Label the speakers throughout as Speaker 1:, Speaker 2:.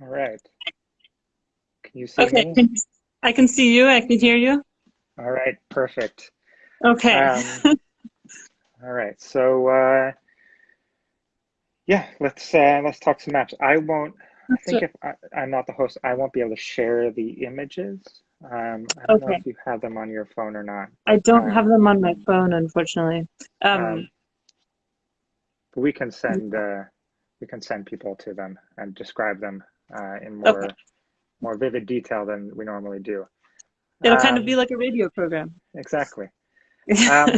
Speaker 1: All right. Can you see
Speaker 2: okay.
Speaker 1: me?
Speaker 2: I can see you. I can hear you.
Speaker 1: All right. Perfect.
Speaker 2: Okay.
Speaker 1: Um, all right. So uh, yeah, let's uh, let's talk some maps. I won't. I think if I, am not the host, I won't be able to share the images. Um, I don't
Speaker 2: okay.
Speaker 1: know if you have them on your phone or not.
Speaker 2: I don't
Speaker 1: um,
Speaker 2: have them on my phone, unfortunately. Um,
Speaker 1: um, but we can send uh, we can send people to them and describe them uh, in more
Speaker 2: Okay.
Speaker 1: more vivid detail than we normally do.
Speaker 2: it'll kind of
Speaker 1: Um,
Speaker 2: be like a radio program.
Speaker 1: Exactly. Um,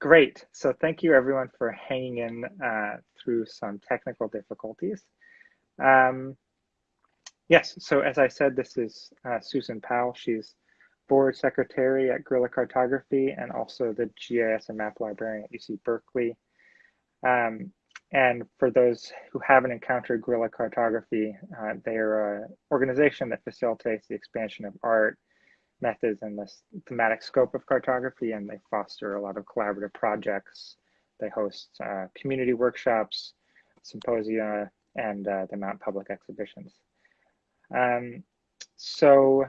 Speaker 1: great. So thank you everyone for hanging in uh, through some technical difficulties. Um, yes, so as I said, this is uh, Susan Powell. She's board secretary at Guerrilla Cartography and also the GIS and map librarian at UC Berkeley. Um, and for those who haven't encountered Guerrilla Cartography, uh, they're an organization that facilitates the expansion of art, methods, and the thematic scope of cartography, and they foster a lot of collaborative projects. They host uh, community workshops, symposia, and uh, they mount public exhibitions. Um, so,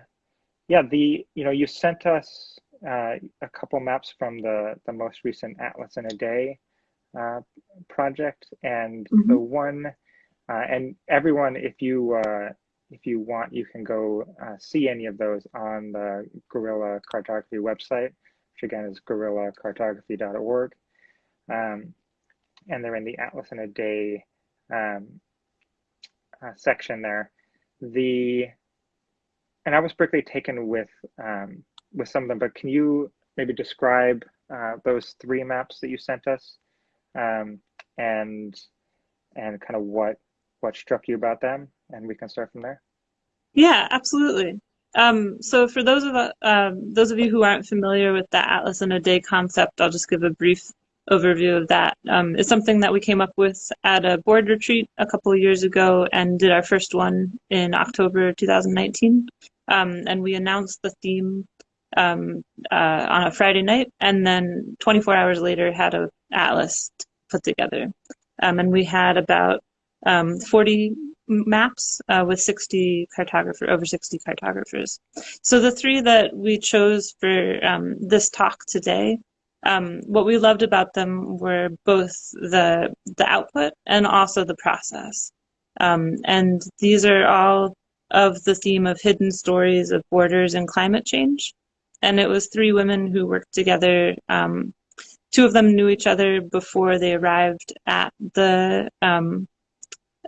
Speaker 1: yeah, the you know you sent us uh, a couple maps from the the most recent Atlas in a Day uh, project, and
Speaker 2: Mhm.
Speaker 1: the one, uh, and everyone, if you uh, if you want, you can go uh, see any of those on the Guerrilla Cartography website, which again is guerrillacartography.org, um, and they're in the Atlas in a Day um, uh, section there. The and I was particularly taken with um, with some of them, but can you maybe describe uh, those three maps that you sent us, um, and and kind of what what struck you about them, and we can start from there.
Speaker 2: Yeah, absolutely. Um, so for those of uh, um, those of you who aren't familiar with the Atlas in a Day concept, I'll just give a brief overview of that. Um, it's something that we came up with at a board retreat a couple of years ago and did our first one in October 2019. Um, and we announced the theme um, uh, on a Friday night, and then 24 hours later had a atlas put together. Um, and we had about um, 40 maps uh, with 60 cartographer over 60 cartographers. So the three that we chose for um, this talk today, um, what we loved about them were both the the output and also the process. Um, and these are all of the theme of hidden stories of borders and climate change. And it was three women who worked together. Um, two of them knew each other before they arrived at the um,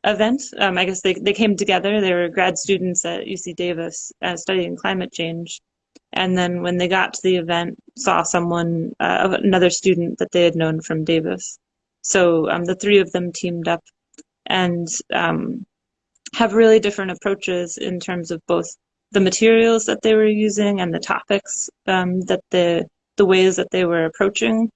Speaker 2: event. Um, I guess they, they came together. They were grad students at UC Davis uh, studying climate change. And then when they got to the event, saw someone, uh, another student that they had known from Davis. So um, the three of them teamed up and um, have really different approaches in terms of both the materials that they were using and the topics um, that the the ways that they were approaching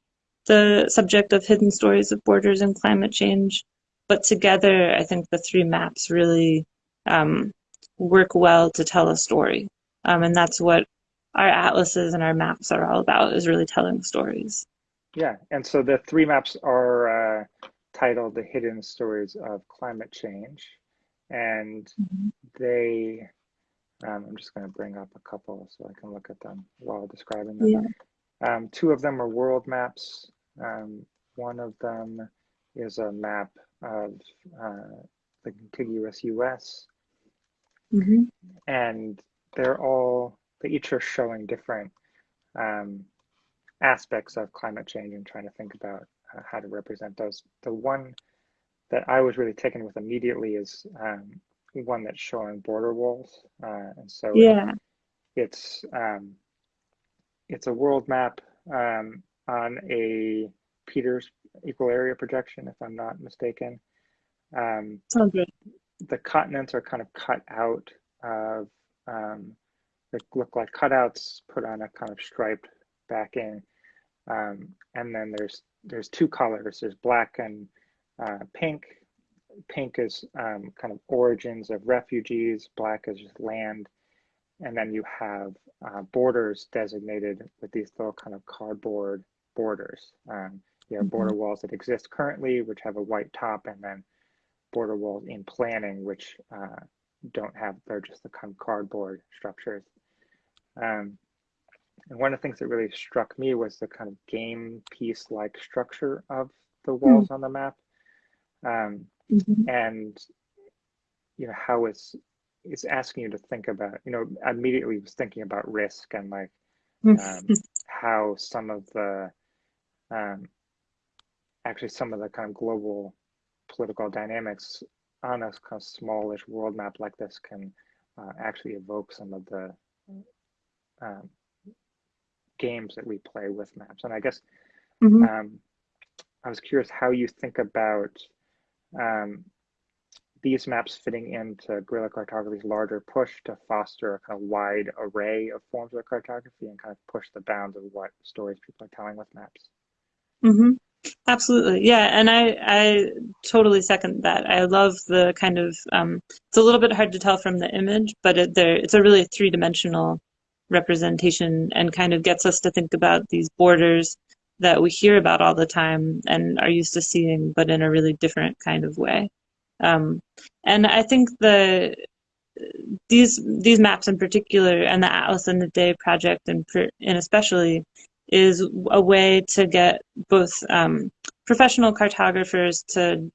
Speaker 2: the subject of hidden stories of borders and climate change but together, I think the three maps really um, work well to tell a story. Um, and that's what our atlases and our maps are all about, is really telling stories.
Speaker 1: Yeah, and so the three maps are uh, titled The Hidden Stories of Climate Change. And
Speaker 2: Mhm.
Speaker 1: they, um, I'm just going to bring up a couple so I can look at them while describing them.
Speaker 2: Yeah.
Speaker 1: Um, two of them are world maps. Um, one of them is a map of uh, the contiguous US,
Speaker 2: hmm
Speaker 1: and they're all, they each are showing different um, aspects of climate change and trying to think about uh, how to represent those. The one that I was really taken with immediately is um, one that's showing border walls. Uh, and so
Speaker 2: Yeah.
Speaker 1: it's, um, it's a world map um, on a Peters equal area projection, if I'm not mistaken. Um,
Speaker 2: Sounds good.
Speaker 1: the continents are kind of cut out of, um, they look like cutouts put on a kind of striped backing. Um, and then there's there's two colors. There's black and uh, pink. Pink is um, kind of origins of refugees. Black is just land. And then you have uh, borders designated with these little kind of cardboard borders. Um, you have border walls that exist currently, which have a white top, and then border walls in planning, which uh, don't have, they're just the kind of cardboard structures. Um, and one of the things that really struck me was the kind of game piece-like structure of the hmm. walls mm. on the map. Um, mm-hmm. And, you know, how it's, it's asking you to think about, you know, immediately was thinking about risk and like hmm. um, how some of the, um, actually some of the kind of global political dynamics on a kind of smallish world map like this can uh, actually evoke some of the um, games that we play with maps. And I guess mm-hmm. um, I was curious how you think about um, these maps fitting into guerrilla cartography's larger push to foster a kind of wide array of forms of cartography and kind of push the bounds of what stories people are telling with maps.
Speaker 2: Mm-hmm. Absolutely, yeah, and I I totally second that. I love the kind of um, it's a little bit hard to tell from the image, but it, there it's a really three dimensional representation and kind of gets us to think about these borders that we hear about all the time and are used to seeing, but in a really different kind of way. Um, and I think the these these maps in particular, and the Atlas in the Day project, and and especially, is a way to get both um, professional cartographers to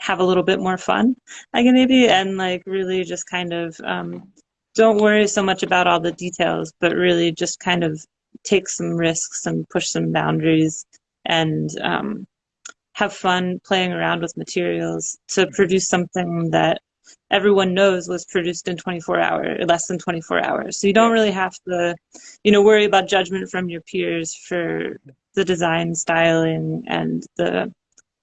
Speaker 2: have a little bit more fun, I can maybe, and like really just kind of um, don't worry so much about all the details, but really just kind of take some risks and push some boundaries and um, have fun playing around with materials to produce something that everyone knows was produced in 24 hours, less than 24 hours. So you don't really have to, you know, worry about judgment from your peers for the design styling and the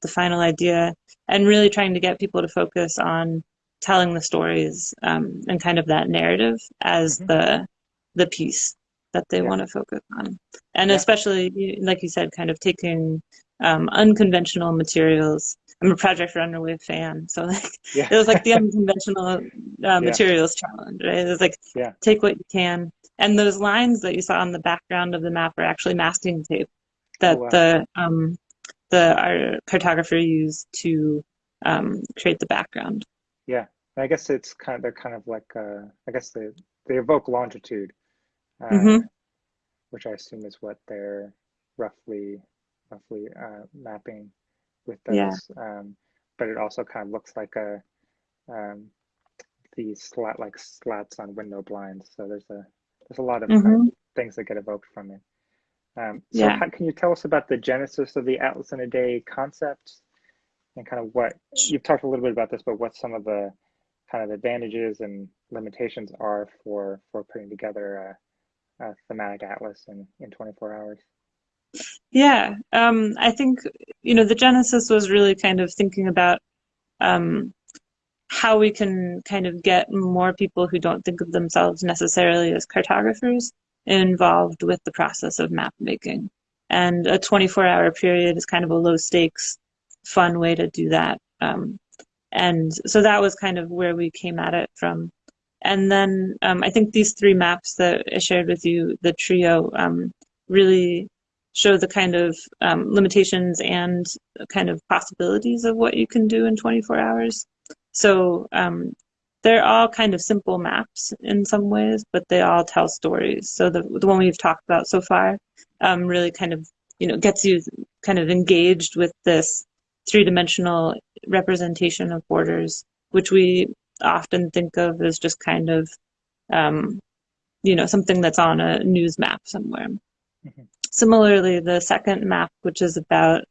Speaker 2: the final idea, and really trying to get people to focus on telling the stories um, and kind of that narrative as mm-hmm. the the piece that they yeah. want to focus on and yeah. especially like you said kind of taking um, unconventional materials i'm a project runway fan so like yeah. it was like the unconventional uh, materials challenge right? It was like take what you can. And those lines that you saw on the background of the map are actually masking tape that oh, wow. the um, the our cartographer used to um, create the background.
Speaker 1: Yeah. I guess it's kind of they're kind of like uh, I guess they they evoke longitude, uh, mm-hmm. which I assume is what they're roughly roughly uh, mapping with those. Yeah. Um, but it also kind of looks like a um, these slat like slats on window blinds. So there's a there's a lot of, mm-hmm. kind of things that get evoked from it. Um, so yeah. how, can you tell us about the genesis of the Atlas in a Day concept and kind of what you've talked a little bit about this, but what some of the kind of advantages and limitations are for for putting together a, a thematic atlas in in 24 hours
Speaker 2: yeah um, i think you know the genesis was really kind of thinking about um, how we can kind of get more people who don't think of themselves necessarily as cartographers involved with the process of map making and a 24 hour period is kind of a low stakes fun way to do that um, and so that was kind of where we came at it from. And then um, I think these three maps that I shared with you, the trio, um, really show the kind of um, limitations and kind of possibilities of what you can do in 24 hours. So um, they're all kind of simple maps in some ways, but they all tell stories. So the the one we've talked about so far um, really kind of you know gets you kind of engaged with this three-dimensional representation of borders, which we often think of as just kind of, um, you know, something that's on a news map somewhere. Mm-hmm. Similarly, the second map, which is about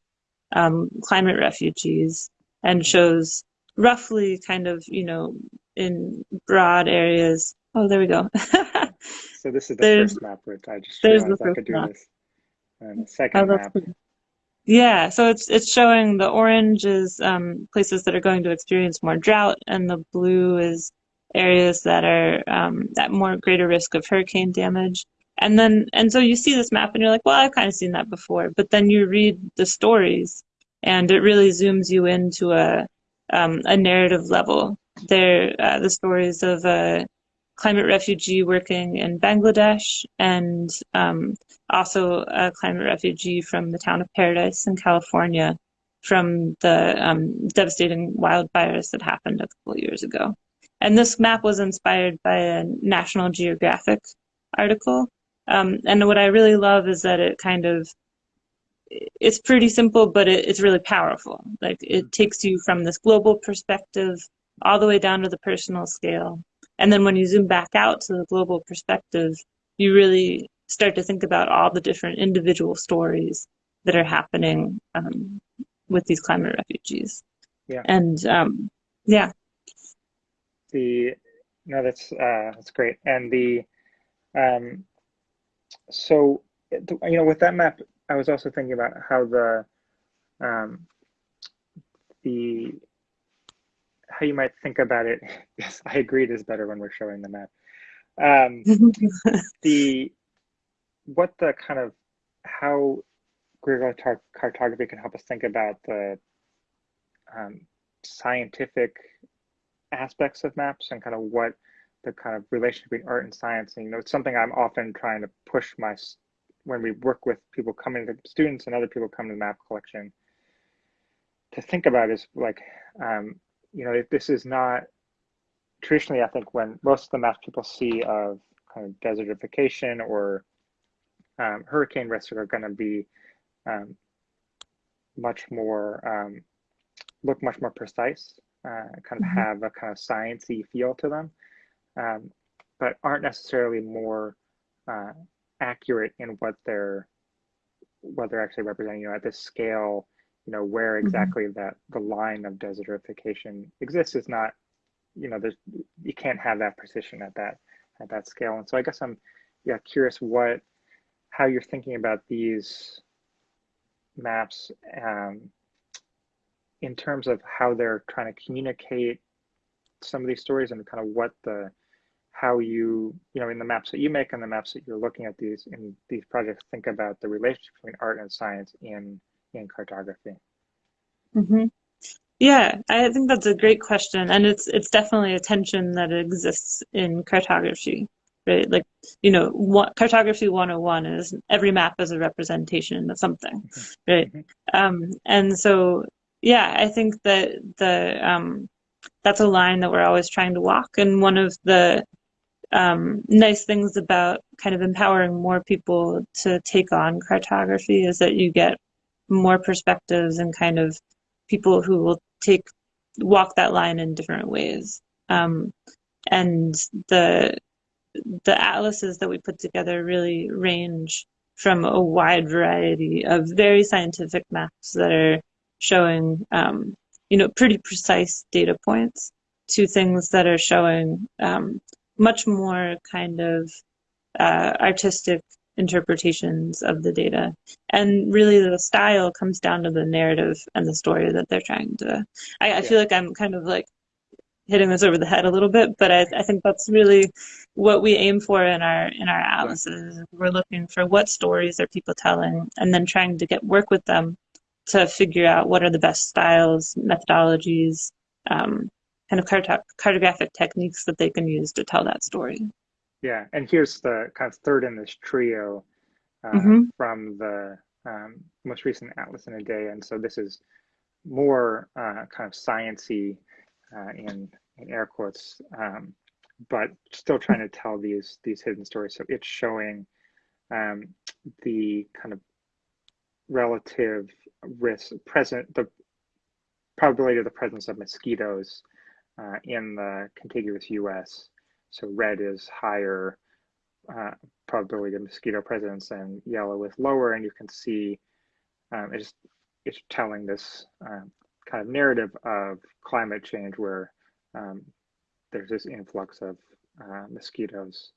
Speaker 2: um, climate refugees and shows roughly kind of, you know, in broad areas. Oh, there we go.
Speaker 1: so this is the there's, first map, which I just realized I could do map. this. And the second oh, map cool.
Speaker 2: Yeah, so it's it's showing the orange is um, places that are going to experience more drought, and the blue is areas that are um, at more greater risk of hurricane damage. And then and so you see this map and you're like, well, I've kind of seen that before. But then you read the stories, and it really zooms you into a um, a narrative level. There, uh, the stories of a climate refugee working in Bangladesh and um, also a climate refugee from the town of Paradise in California from the um, devastating wildfires that happened a couple years ago. and this map was inspired by a National Geographic article. Um, and what I really love is that it kind of it's pretty simple, but it, it's really powerful. Like it takes you from this global perspective all the way down to the personal scale. And then when you zoom back out to the global perspective, you really start to think about all the different individual stories that are happening um, with these climate refugees.
Speaker 1: Yeah.
Speaker 2: And um, yeah.
Speaker 1: The no, that's uh, that's great. And the um, so you know with that map, I was also thinking about how the um, the how you might think about it. yes, I agree. It is better when we're showing the map. Um, the what the kind of how guerrilla cartography can help us think about the um, scientific aspects of maps and kind of what the kind of relationship between art and science. And, you know, it's something I'm often trying to push my when we work with people coming to students and other people coming to the map collection to think about is like, um, you know, this is not traditionally, I think when most of the maps people see of kind of desertification or um, hurricane risk are going to be um, much more, um, look much more precise, uh, kind of mm -hmm. have a kind of sciencey feel to them, um, but aren't necessarily more uh, accurate in what they're what they're actually representing. You know, at this scale, you know, where mm-hmm. exactly mm -hmm. that the line of desertification exists is not, you know, there's you can't have that precision at that at that scale. And so I guess I'm yeah curious what how you're thinking about these maps um, in terms of how they're trying to communicate some of these stories and kind of what the how you, you know, in the maps that you make and the maps that you're looking at these in these projects, think about the relationship between art and science in in cartography.
Speaker 2: Mm-hmm. Yeah, I think that's a great question, and it's it's definitely a tension that exists in cartography, right? Like, you know, what, cartography 101 is every map is a representation of something, mm-hmm. right? Mm-hmm. Um, and so, yeah, I think that the um, that's a line that we're always trying to walk, and one of the um, nice things about kind of empowering more people to take on cartography is that you get more perspectives and kind of people who will take walk that line in different ways. Um, and the the atlases that we put together really range from a wide variety of very scientific maps that are showing um, you know pretty precise data points to things that are showing um, much more kind of uh, artistic interpretations of the data. And really the style comes down to the narrative and the story that they're trying to. I, I yeah. feel like I'm kind of like hitting this over the head a little bit, but I, I think that's really what we aim for in our in our atlases. We're looking for what stories are people telling and then trying to get work with them to figure out what are the best styles, methodologies, um, kind of cartographic techniques that they can use to tell that story.
Speaker 1: Yeah, and here's the kind of third in this trio uh, mm-hmm. from the um, most recent Atlas in a Day, and so this is more uh, kind of sciency uh, in in air quotes, um, but still trying to tell these these hidden stories. So it's showing um, the kind of relative risk present the probability of the presence of mosquitoes uh, in the contiguous US. So red is higher uh, probability of mosquito presence and yellow is lower. And you can see um, it's, it's telling this um, kind of narrative of climate change where um, there's this influx of uh, mosquitoes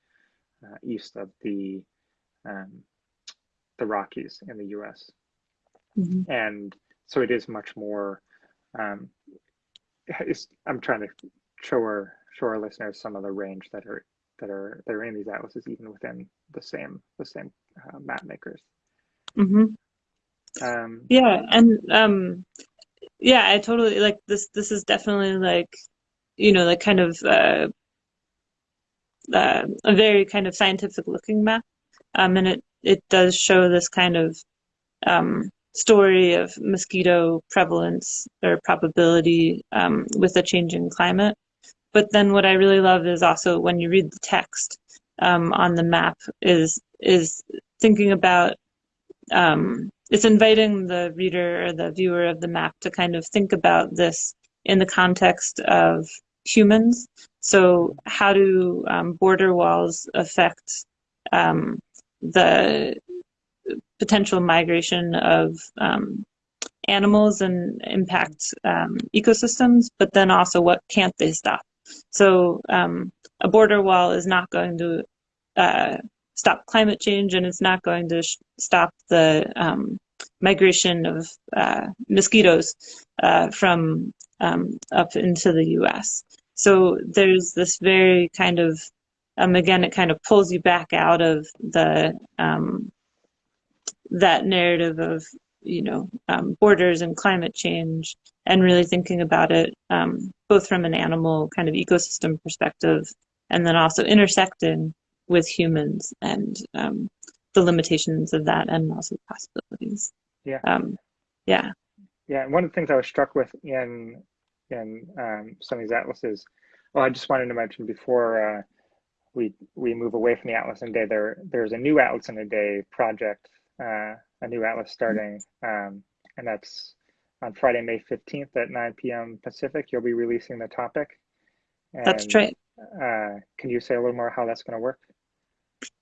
Speaker 1: uh, east of the um, the Rockies in the U.S. Mm -hmm. And so it is much more um, I'm trying to show our show our listeners some of the range that are that are that are in these atlases, even within the same the same uh, map makers.
Speaker 2: Mm-hmm. Um, yeah, and um, yeah, I totally like this. This is definitely like you know like kind of uh, uh, a very kind of scientific looking map, um, and it it does show this kind of um, story of mosquito prevalence or probability um, with a changing climate. but then what I really love is also when you read the text um, on the map is is thinking about um, it's inviting the reader or the viewer of the map to kind of think about this in the context of humans. So how do um, border walls affect um, the potential migration of um, animals and impact um, ecosystems, but then also what can't they stop? So um, a border wall is not going to uh, stop climate change and it's not going to stop the um, migration of uh, mosquitoes uh, from um, up into the US. So there's this very kind of, um, again, it kind of pulls you back out of the that narrative of you know um, borders and climate change and really thinking about it um, both from an animal kind of ecosystem perspective and then also intersecting with humans and um, the limitations of that and also the possibilities.
Speaker 1: Yeah.
Speaker 2: Um, yeah.
Speaker 1: Yeah. And one of the things I was struck with in in um, some of these atlases, well, I just wanted to mention before uh, we we move away from the Atlas in a Day, there there's a new Atlas in a Day project, uh, a new Atlas starting, um, and that's on Friday, May 15th at 9 p.m. Pacific. You'll be releasing the topic.
Speaker 2: And, that's right.
Speaker 1: Uh, can you say a little more how that's going to work?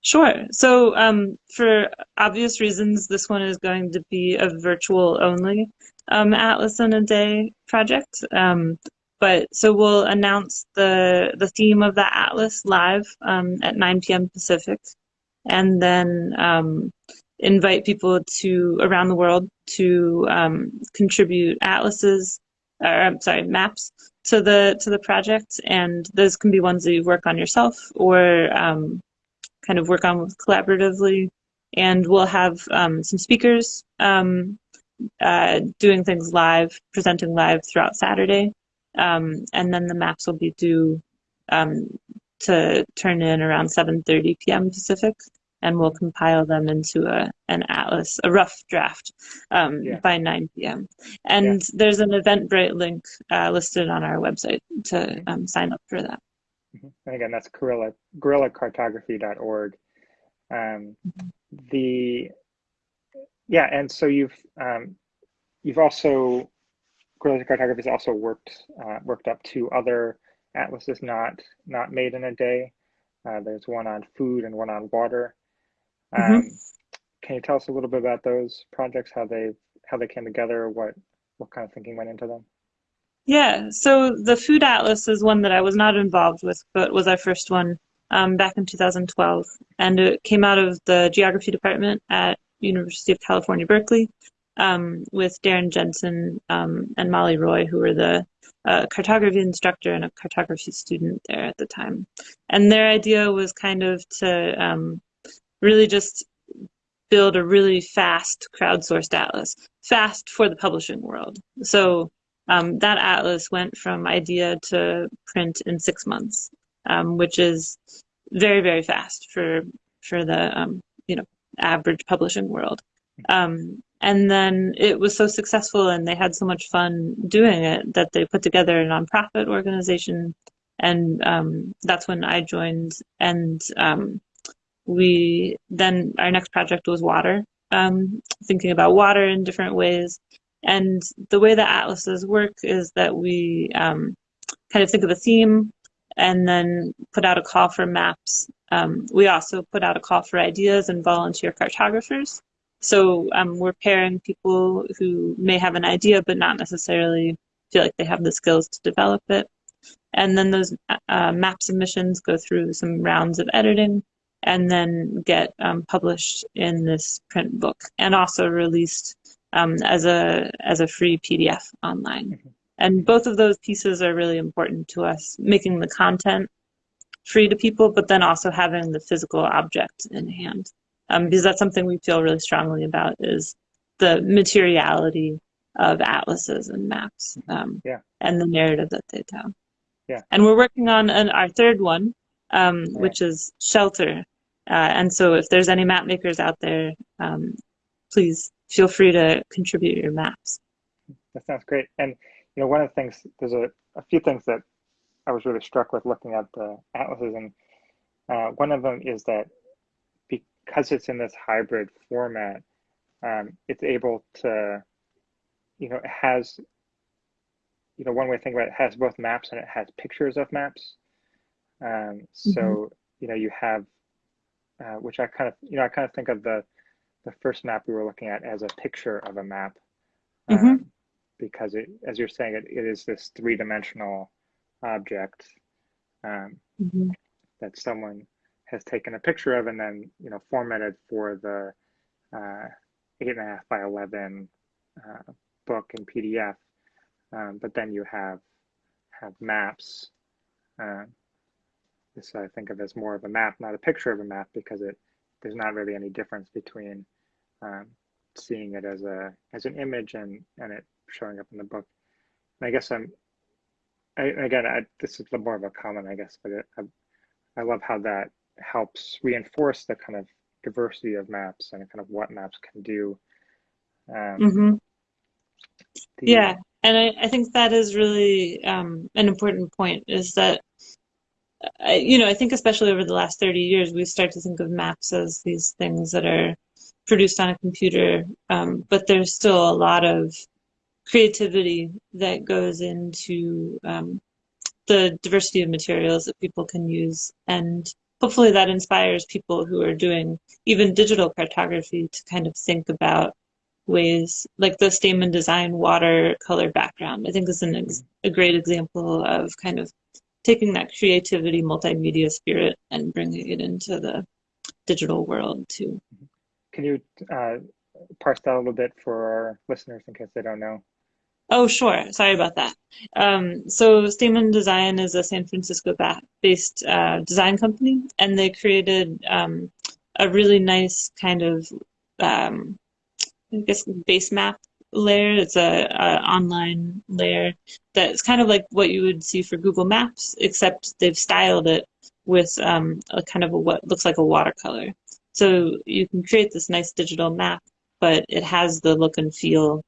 Speaker 2: Sure. So um, for obvious reasons, this one is going to be a virtual only um, Atlas in a Day project. Um, but so we'll announce the the theme of the Atlas live um, at 9 p.m. Pacific, and then um, invite people to around the world to um, contribute atlases, or I'm sorry, maps to the to the project, and those can be ones that you work on yourself or kind of work on collaboratively. And we'll have um, some speakers um, uh, doing things live, presenting live throughout Saturday. Um, and then the maps will be due um, to turn in around 7.30 p.m. Pacific. And we'll compile them into a, an atlas, a rough draft um, yeah. by 9 p.m. And yeah. there's an Eventbrite link uh, listed on our website to um, sign up for that.
Speaker 1: Mm-hmm. And again, that's guerrilla, guerrillacartography.org. Um, the yeah, and so you've um, you've also guerrilla cartography has also worked uh, worked up to other atlases not not made in a day. Uh, there's one on food and one on water. Mm-hmm. Um, mm-hmm. Can you tell us a little bit about those projects? How they how they came together? What what kind of thinking went into them?
Speaker 2: Yeah, so the Food Atlas is one that I was not involved with, but was our first one um, back in 2012. And it came out of the geography department at University of California, Berkeley, um, with Darin Jensen um, and Molly Roy, who were the uh, cartography instructor and a cartography student there at the time. And their idea was kind of to um, really just build a really fast crowdsourced atlas, fast for the publishing world. So um, that atlas went from idea to print in six months, um, which is very very fast for for the um, you know average publishing world. Um, and then it was so successful, and they had so much fun doing it that they put together a nonprofit organization, and um, that's when I joined. And um, we then our next project was water, thinking about water in different ways and the way that atlases work is that we um, kind of think of a theme and then put out a call for maps. Um, we also put out a call for ideas and volunteer cartographers. So um, we're pairing people who may have an idea but not necessarily feel like they have the skills to develop it. And then those uh, map submissions go through some rounds of editing and then get um, published in this print book and also released um, as a as a free PDF online. Mm-hmm. And both of those pieces are really important to us, making the content free to people, but then also having the physical object in hand. Um, because that's something we feel really strongly about is the materiality of atlases and maps um,
Speaker 1: yeah.
Speaker 2: and the narrative that they tell.
Speaker 1: Yeah.
Speaker 2: And we're working on an, our third one, um, yeah. which is shelter. Uh, and so if there's any map makers out there, um, please feel free to contribute your maps.
Speaker 1: That sounds great. And you know, one of the things there's a, a few things that I was really struck with looking at the atlases, and uh, one of them is that because it's in this hybrid format, um, it's able to, you know, it has, you know, one way to think about it, it has both maps and it has pictures of maps. Um, so, mm -hmm. you know, you have, uh, which I kind of, you know, I kind of think of the, the first map we were looking at as a picture of a map. Um, mm -hmm. Because it, as you're saying, it, it is this three-dimensional object um, mm -hmm. that someone has taken a picture of and then you know formatted for the uh, eight and a half by eleven uh, book in PDF. Um, but then you have have maps. This I think of as more of a map, not a picture of a map, because it there's not really any difference between um, seeing it as a as an image and and it showing up in the book. And I guess I'm I, again I, this is more of a comment, I guess, but it, I, I love how that helps reinforce the kind of diversity of maps and kind of what maps can do. Um,
Speaker 2: mm-hmm. the, yeah, and I, I think that is really um, an important point is that, I, you know, I think especially over the last 30 years, we start to think of maps as these things that are produced on a computer, um, but there's still a lot of creativity that goes into um, the diversity of materials that people can use and hopefully that inspires people who are doing even digital cartography to kind of think about ways like the Stamen Design watercolor background. I think is an a great example of kind of taking that creativity, multimedia spirit, and bringing it into the digital world too.
Speaker 1: Can you uh, parse that a little bit for our listeners in case they don't know?
Speaker 2: Oh, sure. Sorry about that. Um, so Stamen Design is a San Francisco-based uh, design company, and they created um, a really nice kind of, um, I guess, base map layer. It's a, a, online layer that's kind of like what you would see for Google Maps, except they've styled it with um, a kind of a, what looks like a watercolor. So you can create this nice digital map, but it has the look and feel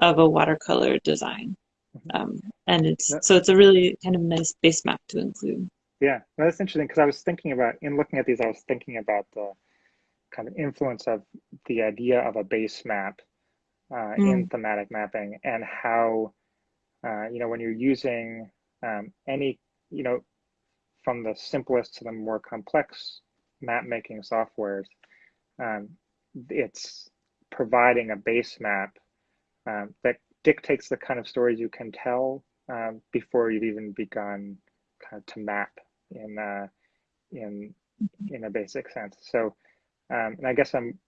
Speaker 2: of a watercolor design. Mm-hmm. Um, and it's yeah. so it's a really kind of nice base map to include.
Speaker 1: Yeah, well, that's interesting because I was thinking about in looking at these, I was thinking about the kind of influence of the idea of a base map uh, mm. in thematic mapping and how uh, you know when you're using um, any you know from the simplest to the more complex map making softwares, um, it's providing a base map um, that dictates the kind of stories you can tell um, before you've even begun kind of to map in uh, in in a basic sense. So, um, and I guess I'm,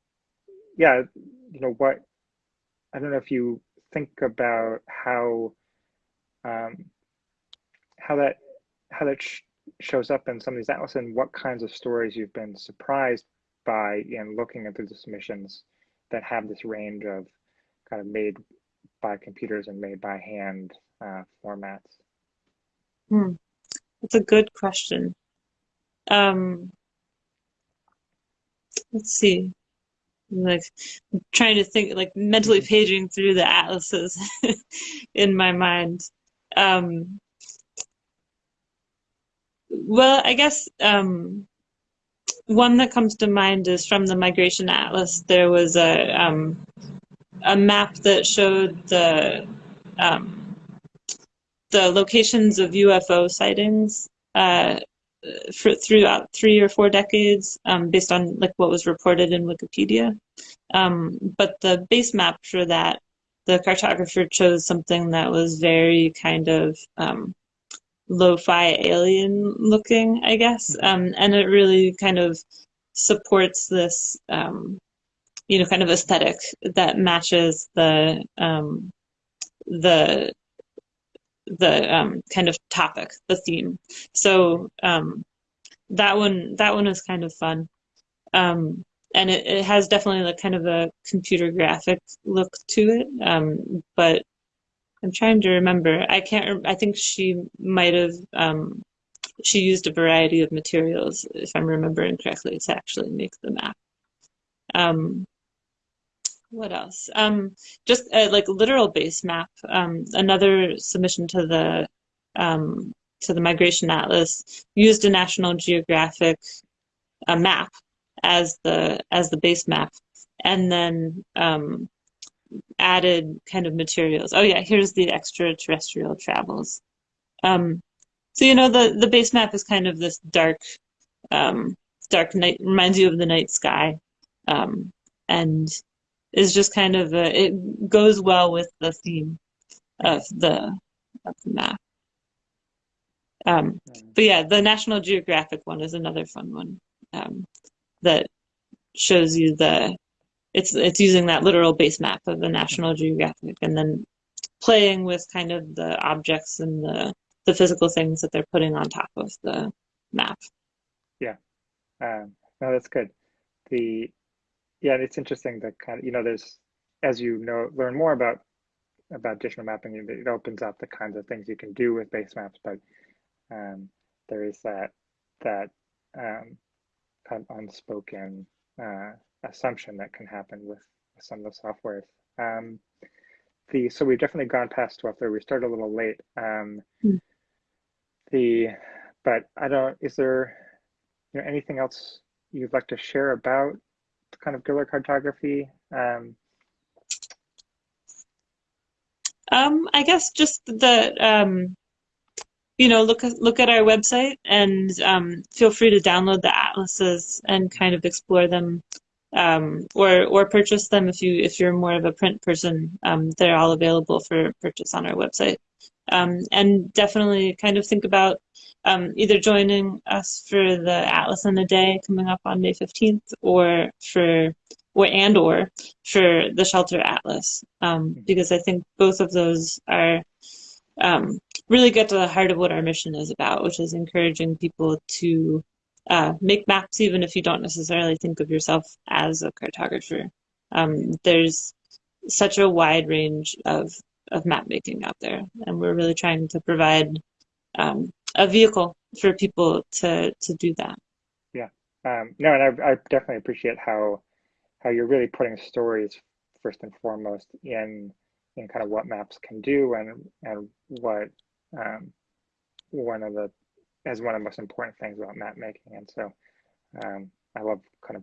Speaker 1: yeah, you know what, I don't know if you think about how um, how that how that sh shows up in some of these atlas and what kinds of stories you've been surprised by in looking at the submissions that have this range of kind of made by computers and made by hand uh, formats?
Speaker 2: Hmm. That's a good question. Um, let's see. Like trying to think, like mentally mm-hmm. paging through the atlases in my mind. Um, well, I guess um, one that comes to mind is from the Migration Atlas. There was a um, a map that showed the um, the locations of UFO sightings uh, for throughout three or four decades, um, based on like what was reported in Wikipedia. Um, but the base map for that, the cartographer chose something that was very kind of um, lo-fi alien looking, I guess, mm-hmm. um, and it really kind of supports this um, you know, kind of aesthetic that matches the um, the the um, kind of topic, the theme. So um, that one that one was kind of fun, um, and it, it has definitely like kind of a computer graphic look to it. Um, but I'm trying to remember. I can't. I think she might have. Um, she used a variety of materials, if I'm remembering correctly, to actually make the map. What else? Um, just uh, like literal base map. Um, another submission to the um, to the Migration Atlas, used a National Geographic uh, map as the as the base map, and then um, added kind of materials. Oh yeah, here's the extraterrestrial travels. Um, so you know the the base map is kind of this dark, um, dark night reminds you of the night sky, um, and is just kind of a, it goes well with the theme of the of the map. Um, but yeah, the National Geographic one is another fun one um, that shows you the it's it's using that literal base map of the National Geographic and then playing with kind of the objects and the the physical things that they're putting on top of the map.
Speaker 1: Yeah, um, no, that's good. The yeah, it's interesting that kind of you know there's as you know learn more about about digital mapping, it opens up the kinds of things you can do with base maps, but um, there is that that um, kind of unspoken uh, assumption that can happen with, some of the softwares. Um, the so we've definitely gone past 12:30. We started a little late. Um, mm. The but I don't. Is there you know anything else you'd like to share about kind of guerrilla cartography? Um,
Speaker 2: um, I guess just the um, you know look look at our website and um, feel free to download the atlases and kind of explore them um, or or purchase them if you if you're more of a print person. Um, they're all available for purchase on our website. And definitely kind of think about um, either joining us for the Atlas in a Day coming up on May 15th, or for or and or for the Shelter Atlas, um, because I think both of those are um, really get to the heart of what our mission is about, which is encouraging people to uh, make maps even if you don't necessarily think of yourself as a cartographer. Um, there's such a wide range of, of map making out there, and we're really trying to provide um, a vehicle for people to, to do that.
Speaker 1: Yeah, um, no, and I, I definitely appreciate how how you're really putting stories first and foremost in in kind of what maps can do and and what um, one of the as one of the most important things about map making. And so um, I love kind of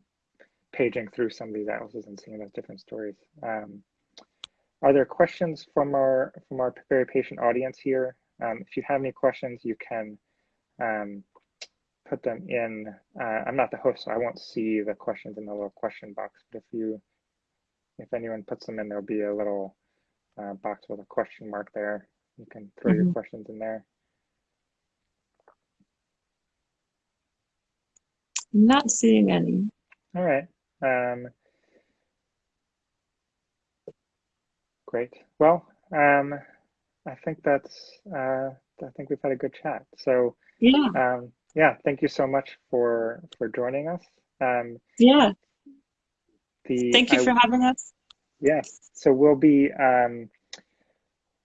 Speaker 1: paging through some of these atlases and seeing those different stories. Um, are there questions from our from our very patient audience here? Um, if you have any questions, you can um, put them in. Uh, I'm not the host, so I won't see the questions in the little question box. But if you, if anyone puts them in, there'll be a little uh, box with a question mark there. You can throw mm -hmm. your mm-hmm. questions in there.
Speaker 2: Not seeing any.
Speaker 1: All right. Um, great. Well, um, I think that's. Uh, I think we've had a good chat. So
Speaker 2: yeah.
Speaker 1: Um, yeah. Thank you so much for for joining us. Um,
Speaker 2: yeah. The, thank you I, for having us.
Speaker 1: Yeah. So we'll be um,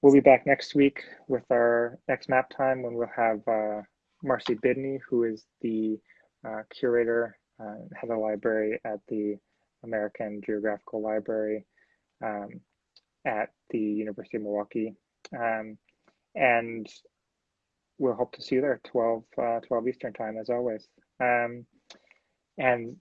Speaker 1: we'll be back next week with our next map time when we'll have uh, Marcy Bidney, who is the uh, curator, uh, head of library at the American Geographical Library um, at the University of Milwaukee. Um, and we'll hope to see you there 12, uh, 12 Eastern time as always. Um, and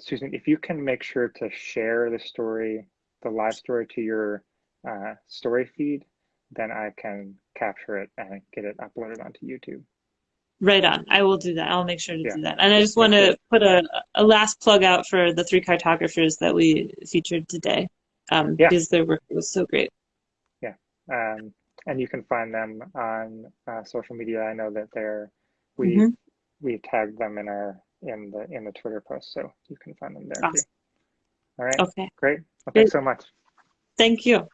Speaker 1: Susan, if you can make sure to share the story, the live story to your uh, story feed, then I can capture it and get it uploaded onto YouTube.
Speaker 2: Right on. I will do that. I'll make sure to yeah. do that. And I just want to put a, a last plug out for the three cartographers that we featured today um, yeah. because their work was so great.
Speaker 1: Yeah. Um, and you can find them on uh, social media. I know that they're, we, mm-hmm. we tagged them in our, in the, in the Twitter post. So you can find them there
Speaker 2: awesome.
Speaker 1: too. All right.
Speaker 2: Okay.
Speaker 1: Great. Well, thanks so much.
Speaker 2: Thank you.